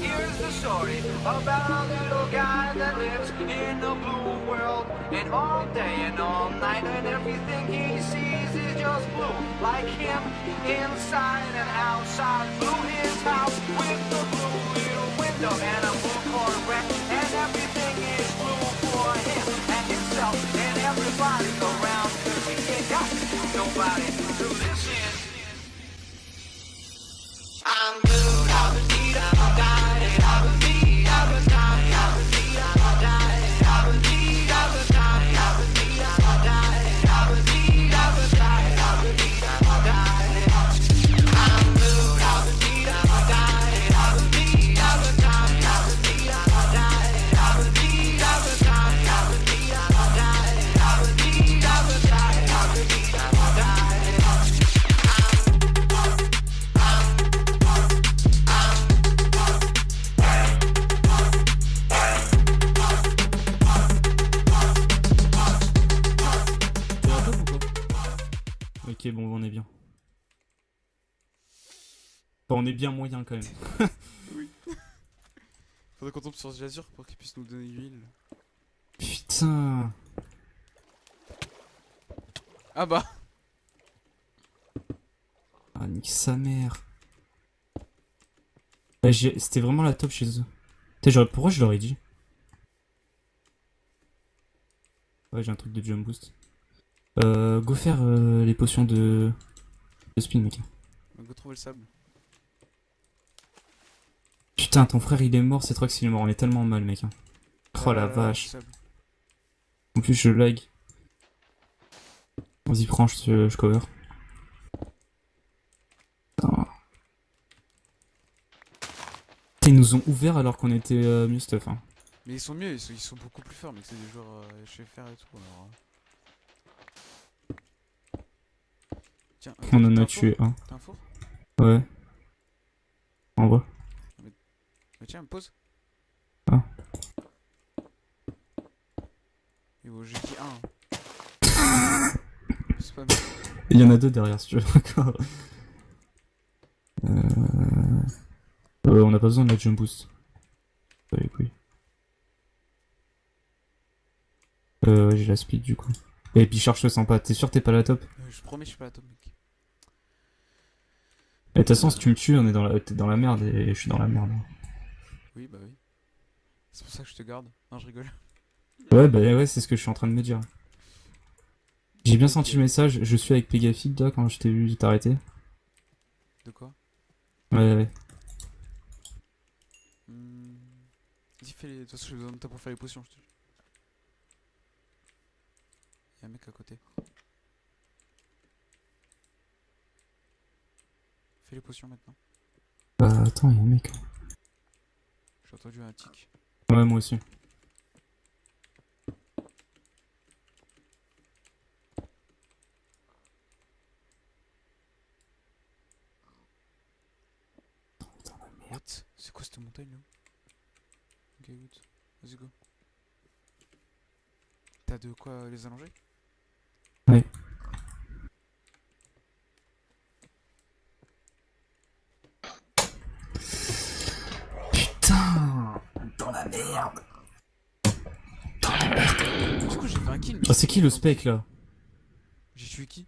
here's the story about a little guy that lives in a blue world. And all day and all night, and everything he sees is just blue. Like him, inside and outside. Blue his house with the blue little window and a blue Corvette. And everything is blue for him and himself and everybody around. Cause he ain't got nobody est bien moyen quand même. Faudrait qu'on tombe sur Jazur pour qu'il puisse nous donner l'huile. Putain. Ah bah Ah, nique sa mère. J'ai- C'était vraiment la top chez eux. Putain, pourquoi je leur ai dit? Ouais, j'ai un truc de jump boost. Euh, go faire euh, les potions de... de spin, mec. Go trouver le sable. Putain, ton frère il est mort, c'est trop que il est mort, on est tellement mal, mec. hein. Oh la Euh, vache. En plus, je lag. Vas-y, prends, je, je cover. Putain. Putain, Ils nous ont ouvert alors qu'on était euh, mieux stuff. Hein. Mais ils sont mieux, ils sont, ils sont beaucoup plus forts, mais c'est des joueurs euh, chez faire et tout. Alors, euh. Tiens, euh, On en t'as a tué un. T'as un four Ouais. En bas. Tiens, pause. Ah. Et bon, j'ai dit un. c'est pas bien. Il y en a deux derrière si tu veux encore. Euh... euh, on n'a pas besoin de la jump boost. Pas les couilles. Euh, j'ai la speed du coup. Et puis charge le sens pas, t'es sûr que t'es pas la top? Euh, je promets, je suis pas à top, mec. Et de toute façon, si tu me tues, on est dans la, t'es dans la merde et je suis dans la merde. Oui, bah oui. C'est pour ça que je te garde. Non, je rigole. Ouais, bah ouais, c'est ce que je suis en train de me dire. J'ai bien senti le message, je suis avec Pegafit là quand je t'ai vu t'arrêter. De quoi? Ouais, ouais. Hmm. Vas-y, fais les. De toute façon, j'ai besoin de toi pour faire les potions, je te. Y'a un mec à côté. Fais les potions maintenant. Bah attends, y'a un mec. J'ai entendu un tic. Ouais, moi aussi. What C'est quoi cette montagne là? Ok, good. Vas-y, go. T'as de quoi les allonger Ouais. Putain Dans la merde Ah, c'est qui le spec là J'ai tué qui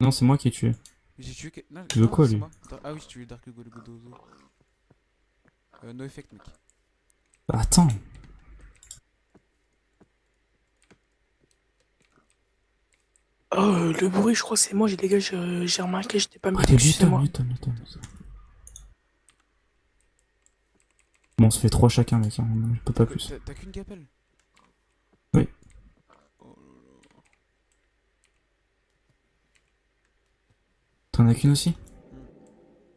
Non, c'est moi qui ai tué. J'ai tué. que- Non, Tu veux non, quoi, lui Ah oui, j'ai tué Dark Hugo le Godozo. Euh, no effect, mec. Bah, attends Oh, le bruit, je crois que c'est moi, j'ai gars, je- j'ai remarqué, j'étais pas Ah, t'es moi. Newton. Bon, on se fait 3 chacun, mec, hein, on peut pas plus. T'as- qu'une gapelle Oui. Oh. T'en as qu'une aussi?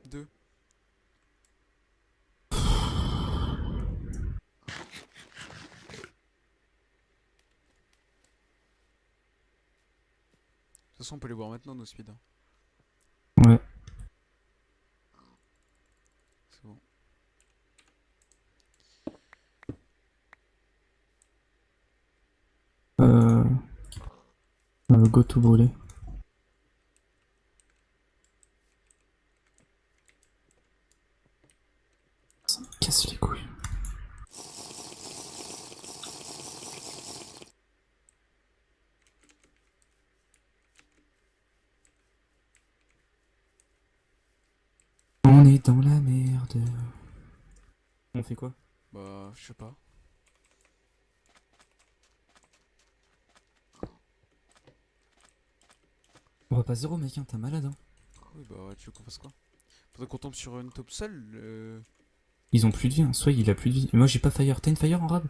Deux. De toute façon, on peut les voir maintenant, nos speeds. hein. Ouais. C'est bon. Euh... euh, go to brûler. casse les couilles. On est dans la merde. On fait quoi Bah, je sais pas. On va pas zéro mec, hein, t'es malade hein. Oui, bah, ouais, tu veux qu'on fasse quoi? Faudrait qu'on tombe sur une top seule. Euh... Ils ont plus de vie, hein. soit il a plus de vie. Et moi j'ai pas fire. T'as une fire en rab?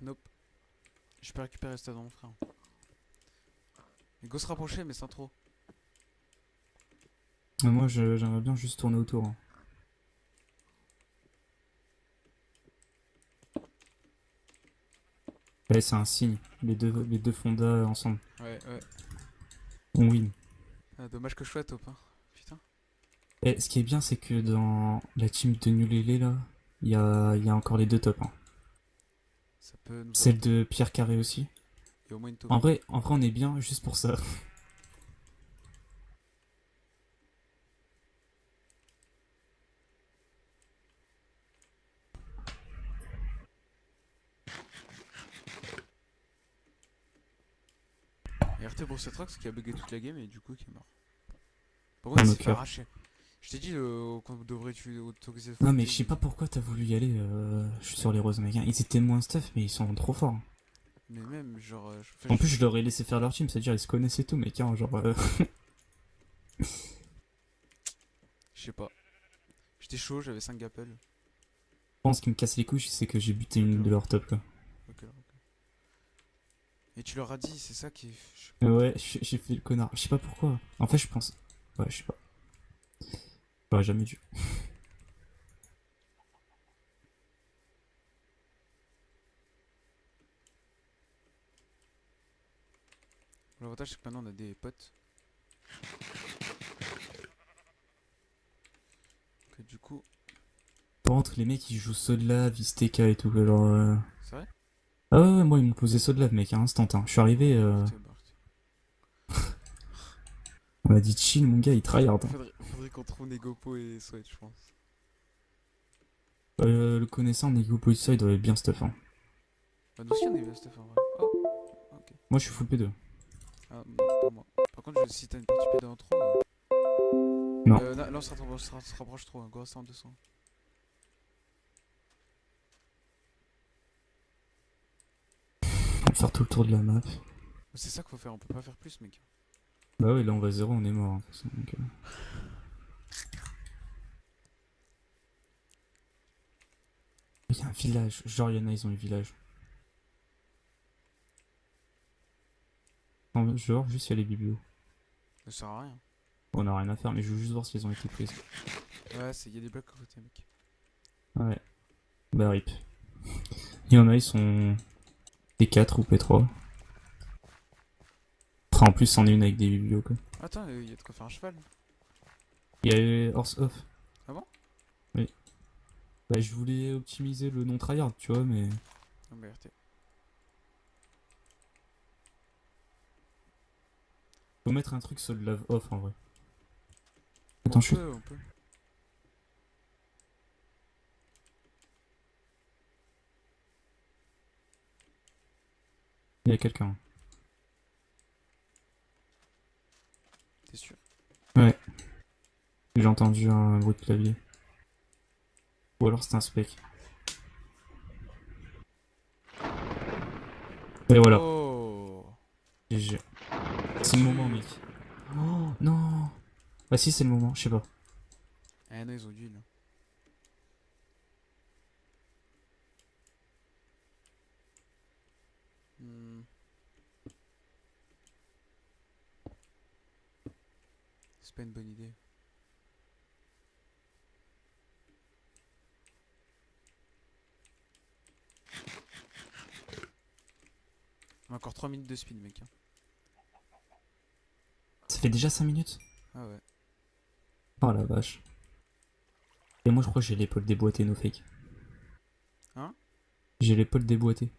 Nope. Je peux récupérer ça dans mon frère. Il go se rapprocher, mais sans trop. Ah, Moi j'aimerais bien juste tourner autour. hein. Ouais, c'est un signe. Les deux, les deux fondas ensemble. Ouais, ouais. On win. Ah, dommage que je sois top, hein. Putain. Et ce qui est bien, c'est que dans la team de Nulele là, il y a, il y a encore les deux tops. hein. Ça peut nous Celle de Pierre Carré aussi. Et au moins une top. En vrai, en vrai, on est bien juste pour ça. Cette Rox qui a bugué toute la game et du coup qui est mort. Par contre, il nos s'est fait cœurs. arracher. Je t'ai dit euh, qu'on devrait tu autoriser. Non, mais je sais pas pourquoi t'as voulu y aller. euh, je suis sur les roses, mec. Ils étaient moins stuff, mais ils sont trop forts. Mais même, genre. euh, je- En plus, je leur ai laissé faire leur team, c'est-à-dire ils se connaissaient tout, mec. hein, genre, euh, Je sais pas. J'étais chaud, j'avais 5 gappels. Je pense ce qui me casse les couilles, c'est que j'ai buté une de leurs top, quoi. Et tu leur as dit, c'est ça qui. est- Mais Ouais, j'ai fait le connard. Je sais pas pourquoi. En fait, je pense. Ouais, je sais pas. J'aurais jamais dû. L'avantage, c'est que maintenant on a des potes. Que du coup. Par contre, les mecs, ils jouent Sodla, Visteka et tout, genre. Ah ouais, ouais, moi, ils m'ont posé Sodla, mec, à instant. Hein. Je suis arrivé, euh, on m'a dit chill, mon gars, il tryhard. hein. Faudrait, faudrait qu'on trouve Negopo et Sweat, je pense. Euh, le connaissant, Nego Polissa, il doit être bien stuff. Hein. Bah, nous aussi on est bien stuff en vrai. Oh, ok. Moi, je suis full P2. Ah, non, pas moi. Par contre, je- si t'as une partie PD en trop. euh, Non. Euh, là, là, on se rapproche, se trop, hein. go rester en 200. On va faire tout le tour de la map. C'est ça qu'il faut faire, on peut pas faire plus, mec. Bah ouais, là, on va zéro, on est mort. hein, donc, euh. Il y a un village. Genre, il y en a, ils ont un village. Non, genre, juste il y a les biblios. Ça sert à rien. On a rien à faire, mais je veux juste voir si elles ont été prises. Ouais, c'est- y a des blocs à côté, mec. Ouais. Bah, rip. Il y en a, ils sont P4 ou P3. Enfin, en plus, c'en est une avec des biblios, quoi. Attends, il y a de quoi faire un cheval. Il y a Horse Off. Ah bon? Oui. Bah, je voulais optimiser le non tryhard, tu vois, mais. Ah bah, RT. Faut mettre un truc sur le lave off en vrai. on Attends, je suis. on peut. Il y a quelqu'un. T'es sûr? J'ai entendu un bruit de clavier. Ou alors c'est un spec. Et voilà. Oh GG. C'est le moment, mec. Oh non Ah si, c'est le moment, je sais pas. Ah non, ils ont heal. C'est pas une bonne idée. On a encore 3 minutes de speed, mec. hein. Ça fait déjà 5 minutes? Ah ouais. Oh la vache. Et moi je crois que j'ai l'épaule déboîtée, no fake. Hein? J'ai l'épaule déboîtée.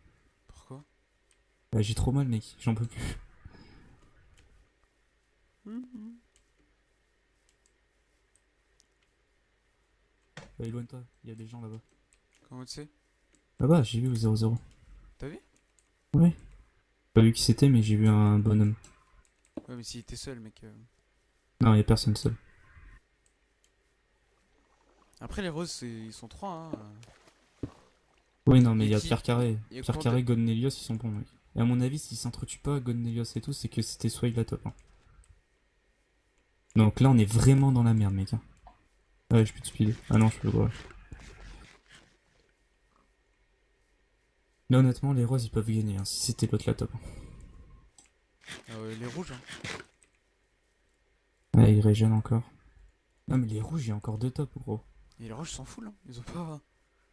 Pourquoi? Bah, j'ai trop mal, mec, j'en peux plus. Bah, éloigne-toi, il y a des gens là-bas. Comment tu sais? Bah, j'ai vu au 0-0. T'as vu? Ouais. Pas vu qui c'était, mais j'ai vu un bonhomme. Ouais, mais s'il était seul, mec. euh. Non, y a personne seul. Après, les roses, ils sont trois, hein. Oui, non, mais il y a qui- Pierre Carré. Pierre Carré, t'as- Godnelios, ils sont bons, mec. Et à mon avis, s'ils s'entretuent pas, Godnelios et tout, c'est que c'était Swag la top. hein. Donc là, on est vraiment dans la merde, mec. hein. Ouais, je peux te speeder. Ah non, je peux pas. Là, honnêtement, les roses, ils peuvent gagner, hein, si c'était l'autre la top. Euh, les rouges, hein. Ouais, ils régènent encore. Non, mais les rouges, il y a encore deux tops, gros. Et les rouges s'en full, hein. Ils ont pas.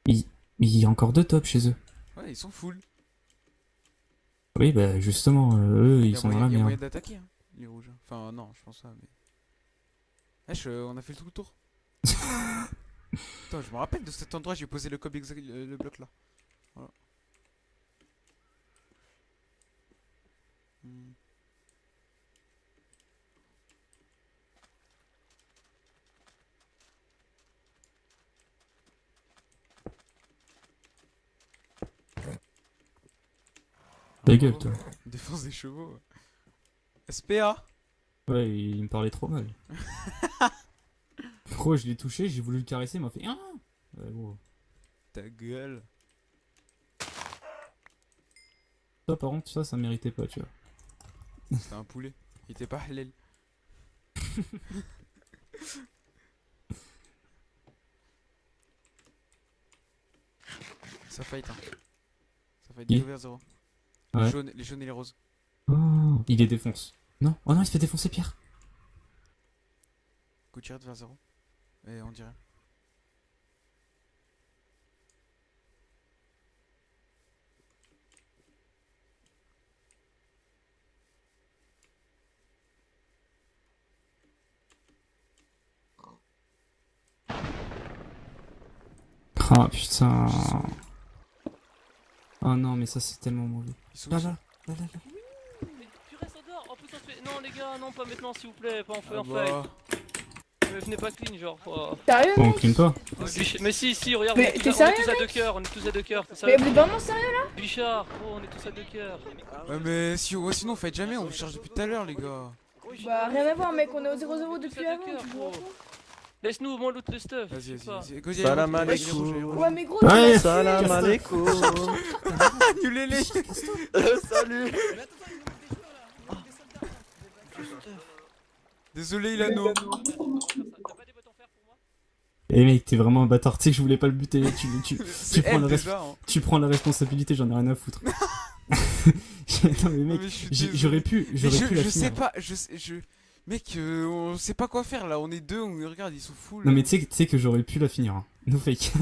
Il il y a encore deux tops chez eux. Ouais, ils sont full. Oui, bah justement, euh, eux, Il ils sont la y a moyen d'attaquer, hein, les rouges. Enfin, non, je pense pas, mais. Wesh, euh, on a fait le tout le tour. Attends, je me rappelle de cet endroit, j'ai posé le cob exact, le, le bloc là. Voilà. Hmm. Ta gueule, toi. Défense des chevaux. SPA Ouais, il me parlait trop mal. Gros, je l'ai touché, j'ai voulu le caresser, il m'a fait. Ah ouais, gros. Ta gueule. Ça, par contre, ça, ça méritait pas, tu vois. C'était un poulet. Il était pas halal. Ça fight hein. Ça fight Qui 2 vers 0. Ouais. Les, jaunes, les jaunes et les roses. Oh, il les défonce. Non, oh non, il se fait défoncer, Pierre. Coup tiré vers 0. Et on dirait. Ah putain. Oh non, mais ça, c'est tellement mauvais. Ils sont Là, là, là, là, là. Mais tu restes en dehors, en plus on se fait... Non les gars, non pas maintenant s'il vous plaît, pas en feu Ah en bah. Mais venez pas clean genre. oh. Sérieux, on clean pas. Mais si, si, regarde, Mais on est tous, t'es à, on est sérieux, tous à deux cœurs, on est tous à deux cœurs, Mais sérieux vous êtes vraiment sérieux Bichard, oh on est tous à deux cœurs. Ouais, mais si, ouais, sinon, fight jamais, on vous charge depuis tout à l'heure, les gars. Bah rien à voir, mec, on est au 0-0 Tous à depuis avant, vois. Laisse-nous au moins loot le stuff. Vas-y, vas-y, vas-y. Salam alaikum. Ouais, mais gros, Ouais. Salam alaikum Annulez-les Salut Désolé, Ilano. T'as pas des bottes en fer pour moi Eh mec, t'es vraiment un bâtard, tu sais que je voulais pas le buter. Tu, tu, C'est prends le reste- déjà. hein. tu prends la responsabilité, j'en ai rien à foutre. non mais mec, je j'aurais pu, j'aurais je, pu la je finir. sais pas, je sais, je. Mec, euh, on sait pas quoi faire là, on est deux, on regarde, ils sont full. Non mais tu sais, tu sais que j'aurais pu la finir. Hein. No fake.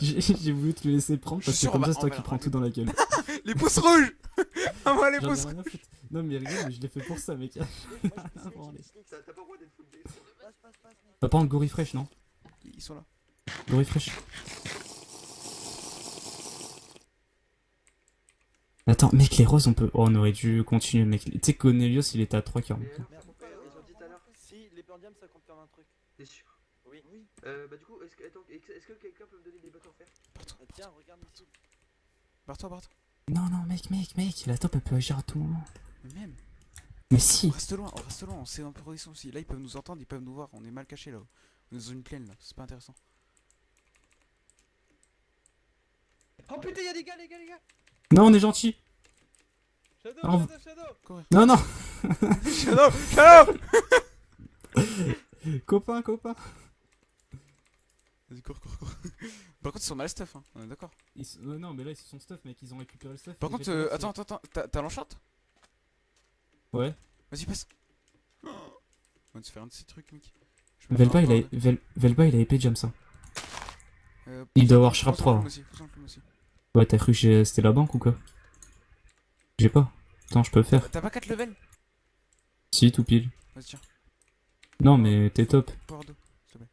j'ai j'ai voulu te le laisser prendre Je suis parce que comme ça va- c'est toi qui la prends tout dans la gueule. Les pouces rouges Ah, moi, les pouces foutre. Non mais regarde, mais je l'ai fait pour ça mec. Va prendre Gory Fresh non? Ils sont là. Gory Fresh. Attends, mec, les roses, on peut. Oh, on aurait dû continuer, mec. Tu sais que Cornelius, il était à 3 cœurs. mec. Ils ont dit tout à l'heure Si, les pendiums ça compte comme un truc. T'es sûr? Oui. Euh, bah du coup, est-ce que, est-ce que quelqu'un peut me donner des bottes en fer? Euh, Tiens, regarde ici. Barre-toi, barre-toi. Non, non, mec, mec, mec, la top, elle peut agir à tout moment. Mais même, Mais on si. reste loin, on reste loin, on sait en position aussi. Là, ils peuvent nous entendre, ils peuvent nous voir, on est mal cachés là. On est dans une plaine là, c'est pas intéressant. Oh putain, y'a des gars, les gars, les gars Non, on est gentil. Shadow, Ah, on- Shadow, Shadow Courir. Non, non. Shadow Shadow copain, copain. Vas-y, cours, cours, cours. Par contre, ils sont mal stuff, hein, on est d'accord. Euh, non, mais là, ils se sont stuff, mec. Ils ont récupéré le stuff. Par contre, euh, attends, attends, attends, t'as- t'as l'enchant Ouais. Vas-y, passe. On va se faire un de ces trucs, mec. Velba, il a. Vel- Velba, il a épée jam ça. Euh, Il doit avoir plume 3. aussi, pousse-en plume aussi. Ouais, t'as cru que c'était la banque ou quoi? J'ai pas. Attends, je peux faire. T'as pas 4 levels? Si, tout pile. Vas-y, tiens. Non, mais t'es top. Power 2, s'il te plaît.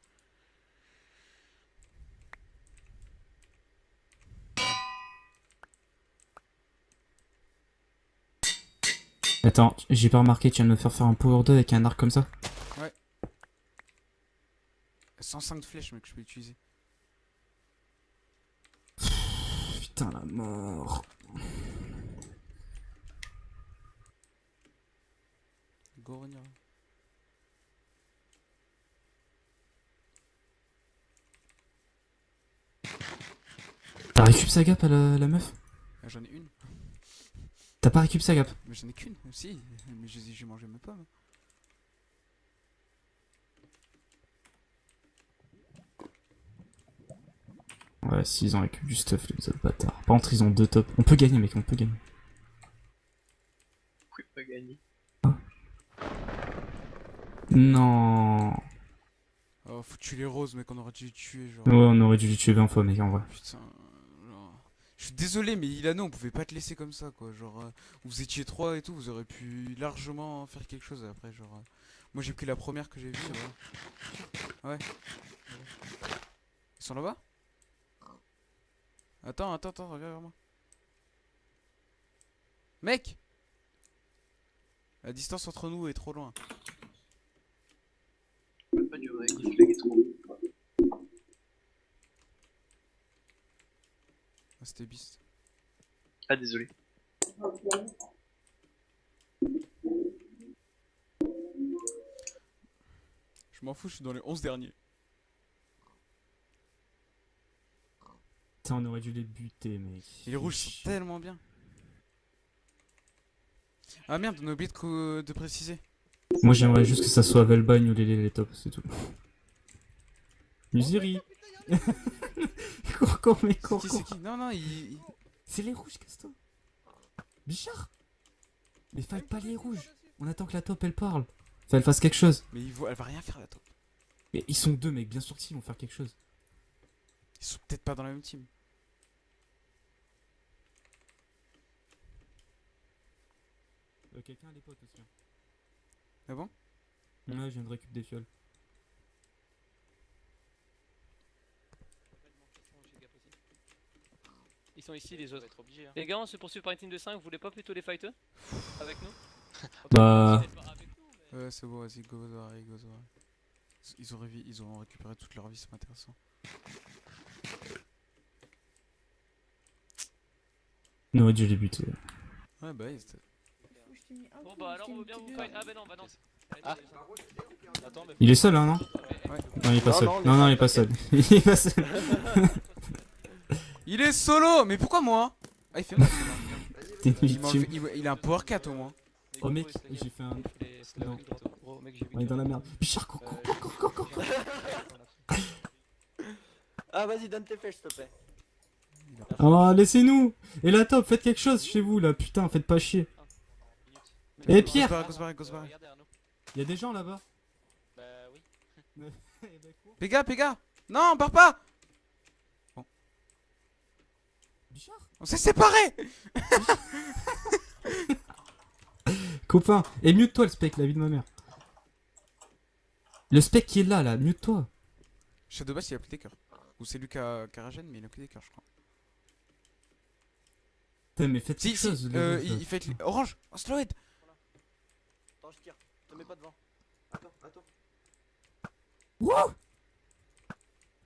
Attends, j'ai pas remarqué, tu viens de me faire faire un power 2 avec un arc comme ça? 105 de flèches, mec, je peux utiliser. putain, la mort. Go revenir. T'as récup sa gap à la, la meuf? Ah, J'en ai une. T'as pas récup sa gap? Mais j'en ai qu'une aussi. Mais je les ai- j'ai mangé mes pommes. Ouais, s'ils ont récup du stuff, les autres bâtards. Par contre, ils ont deux tops. On peut gagner, mec, on peut gagner. Oui, pas gagné. Non. Oh, faut tuer les roses, mec, on aurait dû les tuer. Genre. Ouais, on aurait dû les tuer 20 fois, mec, en vrai. Putain. Je suis désolé, mais Ilano, on pouvait pas te laisser comme ça, quoi. Genre, euh, vous étiez trois et tout, vous aurez pu largement faire quelque chose après. Genre, euh, moi j'ai pris la première que j'ai vue. voilà. Ouais. Ils sont là-bas? Attends, attends, attends, reviens vers moi. Mec La distance entre nous est trop loin. Ah, c'était Beast. Ah, désolé. Je m'en fous, je suis dans les 11 derniers. Putain, on aurait dû les buter, mec. Et les rouges sont tellement bien. Ah merde, on a oublié de, de préciser. Moi, j'aimerais juste que ça soit Velbagne ou les, les, les tops, c'est tout. Musiri Cours, cours, mec, cours, qui Non, non, il. C'est les rouges, casse-toi. Bichard? Mais fight pas les rouges. On attend que la top, elle parle. Enfin, elle fasse quelque chose. Mais il va- elle va rien faire la top. Mais ils sont deux, mec, bien sûr qu'ils vont faire quelque chose. Ils sont peut-être pas dans la même team. Euh, Quelqu'un a des potes aussi. Ah bon? Ouais, je viens de récupérer des fioles. Ils sont ici les autres. Les gars, on se poursuit par une team de 5, vous voulez pas plutôt les fight eux? Avec nous? Bah. Ils Ouais, c'est bon, vas-y, go go. Ils- Ils ont, révi- ils ont récupéré toute leur vie, c'est pas intéressant. On aurait dû les buter. Ouais, bah, c'était- Bon bah alors on veut bien vous fight. Ah bah non, bah non. Ah. Mais Il est seul, hein, non Ouais. Non, il est pas Non, seul. non, Non, il est pas seul. il est pas seul. Il est solo Mais pourquoi moi? Ah, il fait mal. Il, il- il a un power 4 au moins. Oh, mec, j'ai fait un. Non. On est dans la merde. Cours, cours, cours, cours, cours. Ah, vas-y, donne tes flèches, s'il te plaît. Oh, laissez-nous Et la top, faites quelque chose chez vous, là, putain, faites pas chier. Eh, Pierre Go se barrer, go se barrer. Regardez Arnaud. Y'a des gens là-bas Bah oui. Péga, Péga Non, pars pas Bichard On s'est séparés Copain, et mute-toi le spec, la vie de ma mère. Le spec qui est là, là, mute-toi. Shadowbass, il a pris des cœurs. Ou c'est lui qui a, qui a ragène, mais il a pris des cœurs, je crois. Putain, mais faites Si, quelque si, chose. les euh, il, il fait Orange Oh, slow Attends, je tire. Te mets pas devant. Attends, attends. Wouh Ah,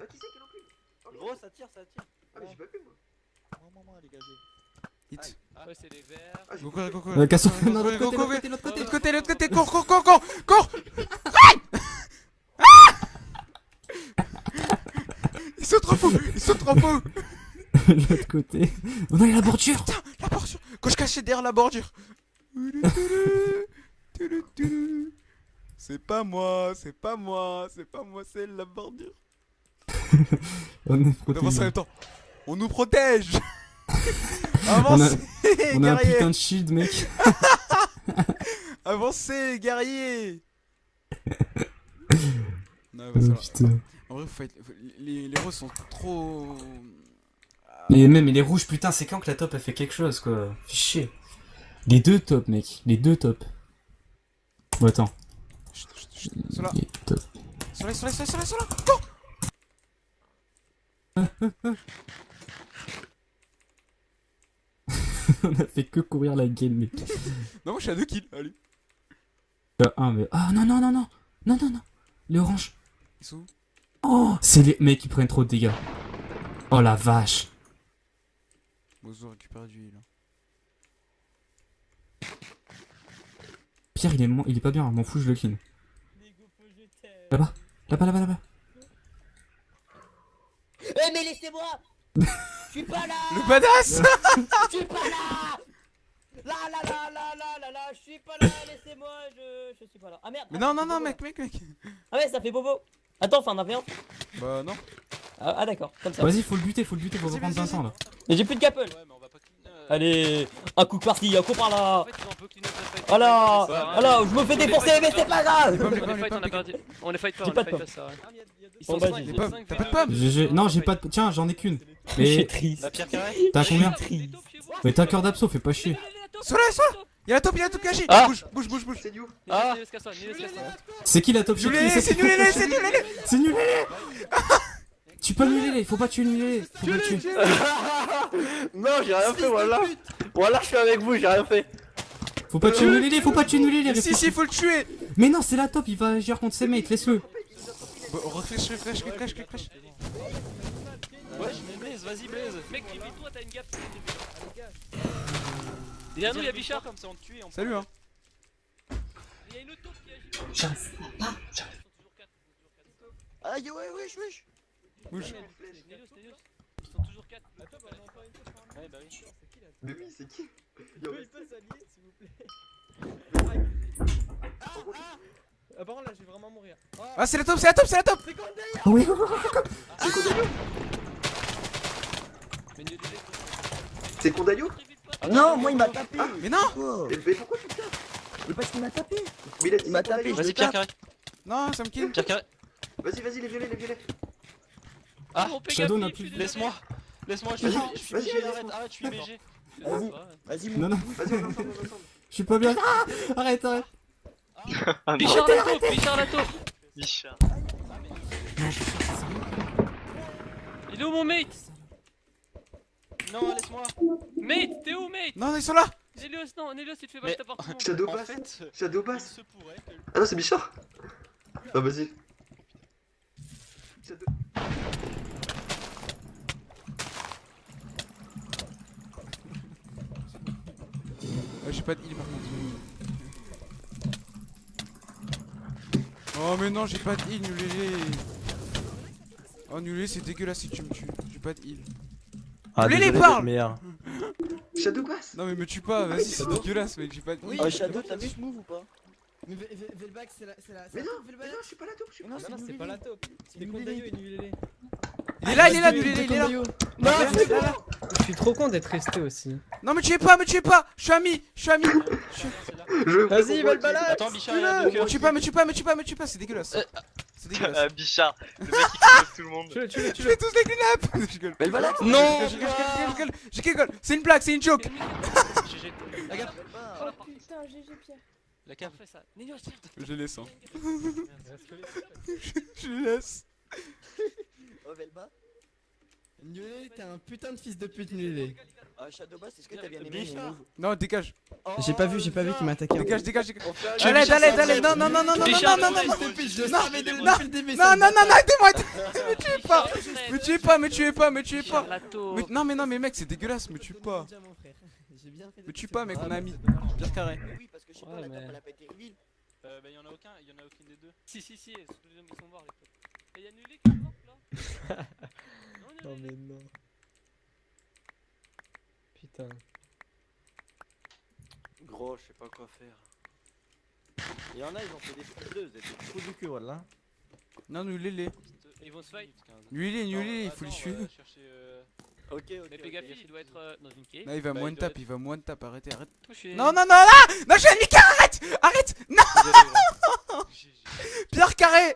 qui c'est qui l'a pris Oh. Gros, ça tire, ça tire. Ah, mais j'ai pas pu, moi. Moi, moi, moi, dégagez. Hit. Ouais, c'est les verts. Ah, Go, go, go, go. Non, l'autre côté, l'autre côté, l'autre côté. L'autre côté, cours, cours, cours, cours Cours Ils sont trop fous Ils sont trop fous l'autre côté. On a la bordure La bordure Quand je cachais derrière la bordure C'est pas moi, c'est pas moi, c'est pas moi, c'est la bordure. On avance en même temps. On nous protège On a- Avancez, On a un putain de shield, mec. Avancez, Non, bah, putain. En vrai, faut être- faut- les, les roses sont trop... Et même, et les rouges, putain, c'est quand que la top a fait quelque chose, quoi. Fais chier. Les deux tops, mec. Les deux tops. Bon, attends. Chut, chut, chut. On a fait que courir la game, mec. Non, moi je suis à 2 kills, allez. Euh, un, mais. Ah, non, non, non, non. Non, non, non. Les oranges. Ils sont où? Oh, c'est les mecs qui prennent trop de dégâts. Oh la vache. Bozo récupère du heal. Pierre, il est, il est pas bien, m'en fous, je le clean. Là-bas, là-bas, là-bas, là-bas. Eh mais laissez-moi. Je suis pas là. Le badass Je suis pas là. Là là là là là là là Je suis pas là. Laissez-moi Je je suis pas là. Ah merde. Mais ah, non, non, non, mec, mec, mec. Ah ouais ça fait bobo. Attends enfin on en fait un Bah non. Ah, ah, d'accord comme ça. Vas-y, faut le buter, faut le buter, faut reprendre vas-y, 500 là. Mais j'ai plus de couple Allez Un coup par-ci, un coup par là. Oh là Ça. Oh là Je me fais fight, mais on c'est pas perdu. grave Les On les fight, on les fight ça sert à rien. Ils Bon, sont 5 j'ai- Les pommes, t'as pas de pommes GG. Non, j'ai pas de. Tiens, j'en ai qu'une. Mais triste t'as combien Mais t'as un cœur d'abso, fais pas chier. Sur là Y'a la top, y'a la top cachée Ah Bouge, bouge, bouge, bouge C'est New Ah. C'est qui la top Nul chez qui c'est nul les, c'est nul les C'est nul Tu peux nul les, faut pas tuer nul les, faut pas le tuer. Non, j'ai rien fait, voilà. Voilà, je suis avec vous, j'ai rien fait. Faut pas tuer nul les, faut pas tuer nul les. Si, si, faut le tuer Mais non, c'est la top, il va agir contre ses mates, laisse-le. Refresh, refresh, refresh, refresh Ouais, je mets Blaze, vas-y Blaze. Mec, toi t'as une gap. Y'a un nous, y'a Bichard. comme ça on te tue et on Salut hein Y'a une autre taupe qui agit. J'arrive pas. Aïe, ouais, wesh, wesh. Bouge. Ils sont toujours 4. Ouais, bah oui. Mais oui, c'est qui Il en reste- Ah, par contre, là, je vais vraiment mourir. Ah, c'est la top, c'est la top, c'est la top Ah oui, Mais Nélios, C'est Kondayo Non, moi, il m'a tapé. Mais non Oh. Mais mais pourquoi tu le tapes Mais parce qu'il m'a tapé. Mais il m'a c'est tapé, je Vas-y, pierre carré. Non, ça me kill Pierre carré. Vas-y, vas-y, les violets, les violets. Ah, Mon Shadow n'a je plus-. Laisse-moi. Laisse-moi, je suis Vas-y, je suis vas-y, BG, vas-y, arrête, arrête, je suis BG. Vas-y, vas-y, Non, non, Vas-y, on est ensemble, on est ensemble. je suis pas bien. Ah arrête, arrête. Non, Bichard la taupe, Bichard la taupe. Bichard. Il est où mon mate? Non, laisse-moi. Mate, t'es où mate? Non, ils sont là Nélios, non, Nélios, il te fait Mais- battre appartement. Shadow Bass Shadow Bass. Ah non, c'est Bichard Ah, vas-y. Shadow... j'ai pas de heal par contre. Oh mais non, j'ai pas de heal, nulélé Oh nulélé, c'est dégueulasse si tu me tues. J'ai pas de heal. Ah, Voulez les parle. Shadow Bass Non mais me tue pas, vas-y, c'est dégueulasse mec, j'ai pas de heal. Oh, Shadow, t'as vu ce move ou pas Mais Ve- Ve- Velback, c'est la. c'est la- Mais non, mais non, je suis pas la taupe, je suis Non, non, c'est pas la taupe. C'est. Kondayo et Nulele. Il est là, il est là, nulélé, il est là. Non, c'est là. Je suis trop con d'être resté aussi. Non me tuez pas, me tuez pas Je suis ami, je suis ami Je Vas-y, comprends Velbalak Attends, Bichard, il a deux Me cœurs. tue pas, me tue pas, me tue pas, me tue pas, c'est dégueulasse C'est dégueulasse Ah, Bichard. Le mec qui kidnappe tout le monde. Tu le, tu le, Je tu fais le. tous les clean up Je rigole Velbalak Non Je je je je rigole C'est une blague, c'est une joke GG. La gap. Oh putain, GG Pierre La cave. Je les laisse hein. Je les laisse Oh, Velba Nulele, t'es un putain de fils de pute, Nulele. Ah, Shadow Bass, est-ce que t'as bien aimé mon Bichard. move Non, dégage J'ai pas vu, j'ai pas vu qu'il m'a attaqué. Dégage, dégage, dégage l'aide, à l'aide Non, non, non, non, non, non, non, non, non Non, non. Non, non, non, non, arrêtez-moi Me tuez pas Me tuez pas, me tuez pas, me tuez pas Non mais non mais mec c'est dégueulasse, me tue pas Déjà, mon frère. J'ai bien fait de Me tue pas mec, on a mis Pierre carré Oui, parce que je sais pas, la top, elle a pas été reveal. Euh, bah, y'en a aucun, y'en a aucune des deux. Si, si, si, ils sont tous les deux- ils sont morts les taupe. Et y'a Nulé qui est là Non, mais non. Putain. Gros, je sais pas quoi faire. Il y en a, ils ont fait des frondeuses, des trous du cul, voilà. Non, nous les Ils vont se fight. Nulé, Non, nulé, il attends, faut les tuer euh, Ok, ok. Mais il doit être euh, dans une cave. Non il va Bah, me il one doit tap, il va me one tap, arrêtez, arrête Touché. Non, non, non, là Non, je suis un arrête Arrête Non. Pierre carré